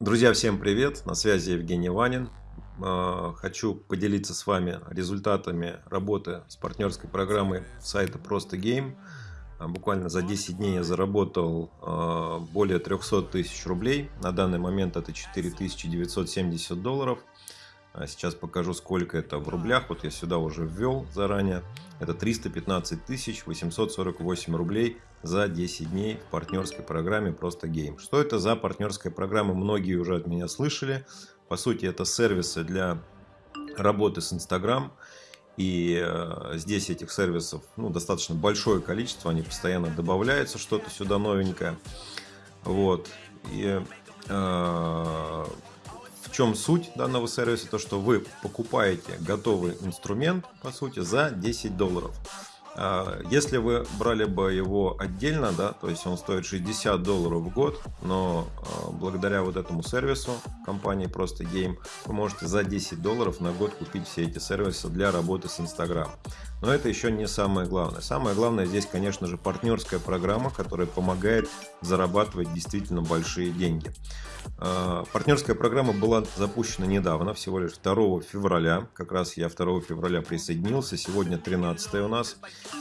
Друзья, всем привет! На связи Евгений Ванин. А, хочу поделиться с вами результатами работы с партнерской программой сайта Просто Game. А, буквально за 10 дней я заработал а, более 300 тысяч рублей. На данный момент это 4970 долларов. Сейчас покажу, сколько это в рублях. Вот я сюда уже ввел заранее. Это 315 848 рублей за 10 дней в партнерской программе Просто Game. Что это за партнерская программа, многие уже от меня слышали. По сути, это сервисы для работы с Instagram. И э, здесь этих сервисов ну, достаточно большое количество, они постоянно добавляются, что-то сюда новенькое. Вот. И э, чем суть данного сервиса? То, что вы покупаете готовый инструмент, по сути, за 10 долларов. А, если вы брали бы его отдельно, да, то есть он стоит 60 долларов в год, но а, благодаря вот этому сервису компании Просто Game вы можете за 10 долларов на год купить все эти сервисы для работы с Instagram. Но это еще не самое главное. Самое главное здесь, конечно же, партнерская программа, которая помогает зарабатывать действительно большие деньги. А, партнерская программа была запущена недавно, всего лишь 2 февраля. Как раз я 2 февраля присоединился, сегодня 13 у нас.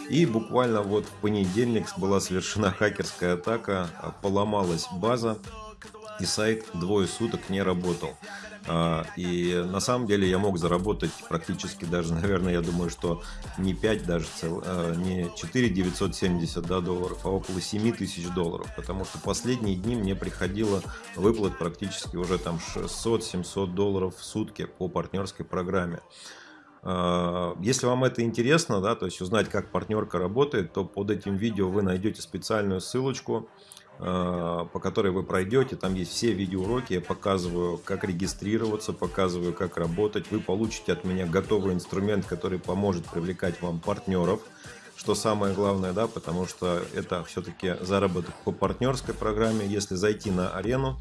И буквально вот в понедельник была совершена хакерская атака, поломалась база и сайт двое суток не работал. А, и на самом деле я мог заработать практически даже, наверное, я думаю, что не 5 даже, цел, а, не 4 970 да, долларов, а около 7 тысяч долларов. Потому что последние дни мне приходило выплат практически уже там 600-700 долларов в сутки по партнерской программе. А, если вам это интересно, да, то есть узнать, как партнерка работает, то под этим видео вы найдете специальную ссылочку, по которой вы пройдете. Там есть все видеоуроки, я показываю, как регистрироваться, показываю, как работать. Вы получите от меня готовый инструмент, который поможет привлекать вам партнеров, что самое главное, да, потому что это все-таки заработок по партнерской программе. Если зайти на арену,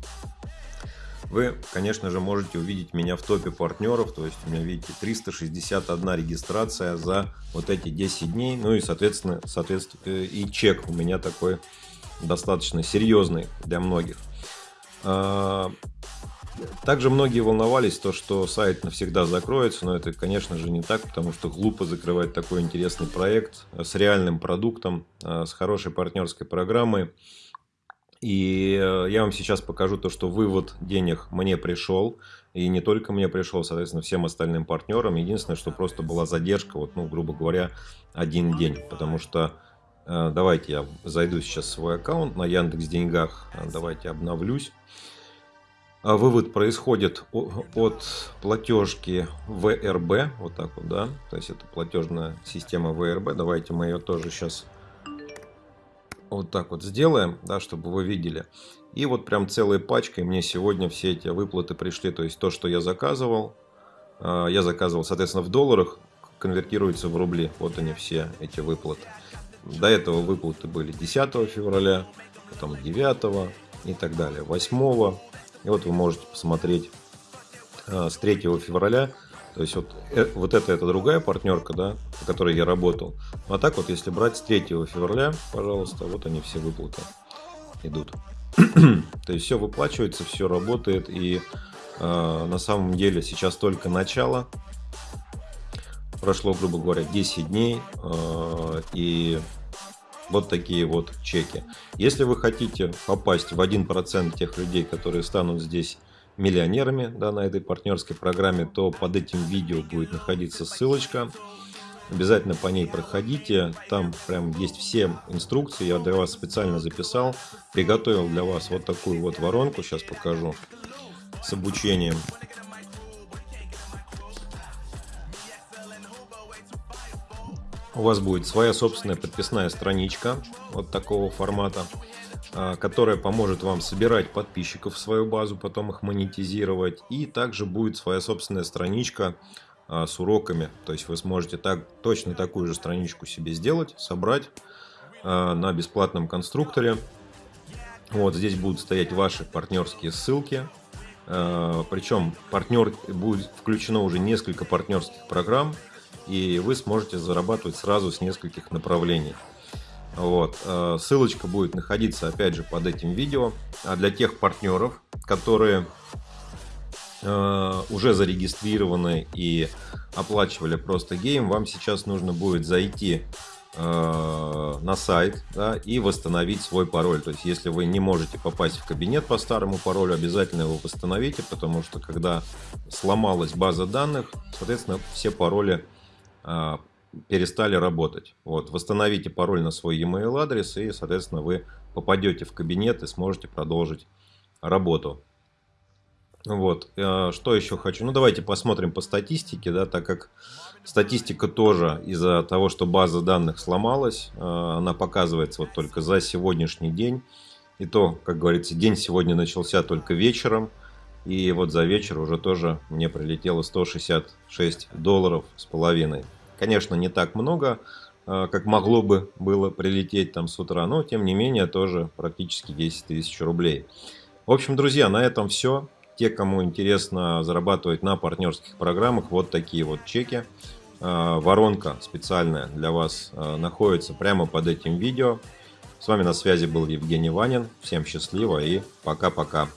вы, конечно же, можете увидеть меня в топе партнеров, то есть у меня, видите, 361 регистрация за вот эти 10 дней, ну и, соответственно, соответственно и чек у меня такой достаточно серьезный для многих. А, также многие волновались, то, что сайт навсегда закроется, но это, конечно же, не так, потому что глупо закрывать такой интересный проект с реальным продуктом, а, с хорошей партнерской программой. И э, я вам сейчас покажу то, что вывод денег мне пришел. И не только мне пришел, соответственно, всем остальным партнерам. Единственное, что просто была задержка, вот, ну, грубо говоря, один день. Потому что, давайте я зайду сейчас в свой аккаунт на Яндекс Деньгах. Давайте обновлюсь. А вывод происходит от платежки ВРБ, вот так вот, да, то есть это платежная система ВРБ. Давайте мы ее тоже сейчас вот так вот сделаем, да, чтобы вы видели. И вот прям целой пачкой мне сегодня все эти выплаты пришли. То есть то, что я заказывал, а, я заказывал, соответственно, в долларах, конвертируется в рубли. Вот они все эти выплаты. До этого выплаты были 10 февраля, потом 9 и так далее, 8. И вот вы можете посмотреть а, с 3 февраля то есть вот, э, вот это, это другая партнерка, да, по которой я работал. Ну, а так вот, если брать с 3 февраля, пожалуйста, вот они все выплаты идут. То есть все выплачивается, все работает. И э, на самом деле сейчас только начало. Прошло, грубо говоря, 10 дней. Э, и вот такие вот чеки. Если вы хотите попасть в 1% тех людей, которые станут здесь миллионерами да, на этой партнерской программе, то под этим видео будет находиться ссылочка. Обязательно по ней проходите. Там прям есть все инструкции. Я для вас специально записал. Приготовил для вас вот такую вот воронку. Сейчас покажу. С обучением. У вас будет своя собственная подписная страничка вот такого формата. А, которая поможет вам собирать подписчиков в свою базу, потом их монетизировать. И также будет своя собственная страничка а, с уроками. То есть вы сможете так, точно такую же страничку себе сделать, собрать а, на бесплатном конструкторе. Вот здесь будут стоять ваши партнерские ссылки. Причем партнер будет включено уже несколько партнерских программ. И вы сможете зарабатывать сразу с нескольких направлений. Вот. Э, ссылочка будет находиться опять же под этим видео. А для тех партнеров, которые э, уже зарегистрированы и оплачивали просто гейм, вам сейчас нужно будет зайти э, на сайт да, и восстановить свой пароль. То есть, если вы не можете попасть в кабинет по старому паролю, обязательно его восстановите, потому что когда сломалась база данных, соответственно, все пароли перестали работать. Вот, восстановите пароль на свой e-mail адрес и, соответственно, вы попадете в кабинет и сможете продолжить работу. Вот, э, что еще хочу? Ну, давайте посмотрим по статистике, да, так как статистика тоже из-за того, что база данных сломалась, э, она показывается вот только за сегодняшний день. И то, как говорится, день сегодня начался только вечером. И вот за вечер уже тоже мне прилетело 166 долларов с половиной. Конечно, не так много, э, как могло бы было прилететь там с утра, но тем не менее тоже практически 10 тысяч рублей. В общем, друзья, на этом все. Те, кому интересно зарабатывать на партнерских программах, вот такие вот чеки. Э, воронка специальная для вас э, находится прямо под этим видео. С вами на связи был Евгений Ванин. Всем счастливо и пока-пока.